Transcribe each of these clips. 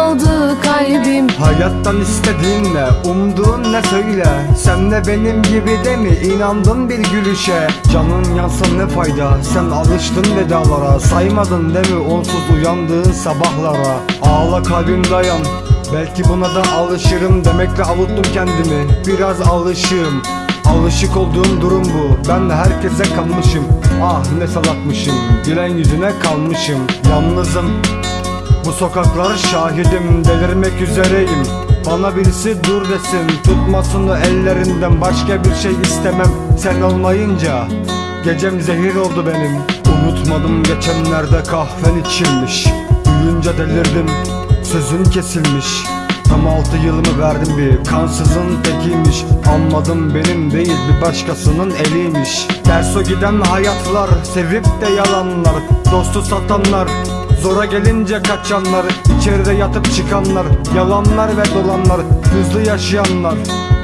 kaldı kalbim. Hayattan istediğin ne, umduğun ne söyle. Sen de benim gibi de mi inandın bir gülüşe? Canın yansa ne fayda, sen alıştın vedalara. Saymadın değil mi onsuz uyandığın sabahlara? Ağla kalbim dayan, belki buna da alışırım Demekle avuttum kendimi, biraz alışığım Alışık olduğum durum bu. Ben de herkese kalmışım Ah ne salakmışım. Gülen yüzüne kalmışım Yalnızım bu sokaklar şahidim delirmek üzereyim. Bana birisi dur desin tutmasın o ellerinden Başka bir şey istemem. Sen olmayınca Gecem zehir oldu benim. Unutmadım geçenlerde kahven içilmiş. Duyunca delirdim sözün kesilmiş. Tam altı yılımı verdim bir kansızın tekiymiş. Anladım benim değil bir başkasının eliymiş. Ters o giden hayatlar sevip de yalanlar. Dostu satanlar Zora gelince kaçanlar içeride yatıp çıkanlar Yalanlar ve dolanlar Hızlı yaşayanlar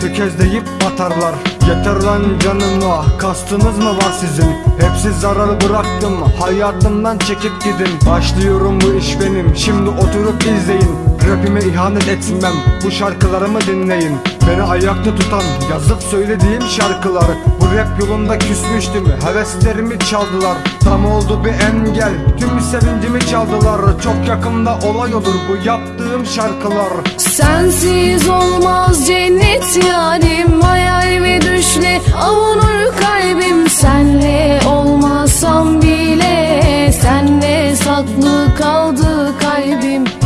Tökezleyip batarlar Yeter lan canıma Kastınız mı var sizin? Hepsi zararı bıraktım Hayatımdan çekip gidin. Başlıyorum bu iş benim Şimdi oturup izleyin. Rapime ihanet etmem Bu şarkılarımı dinleyin Beni ayakta tutan yazıp söylediğim şarkılar Bu rap yolunda küsmüştüm heveslerimi çaldılar Tam oldu bir engel tüm sevincimi çaldılar Çok yakında olay olur bu yaptığım şarkılar Sensiz olmaz cennet yarim Hayal ve düşle avunur kalbim. Senle olmasam bile Senle saklı kaldı kalbim.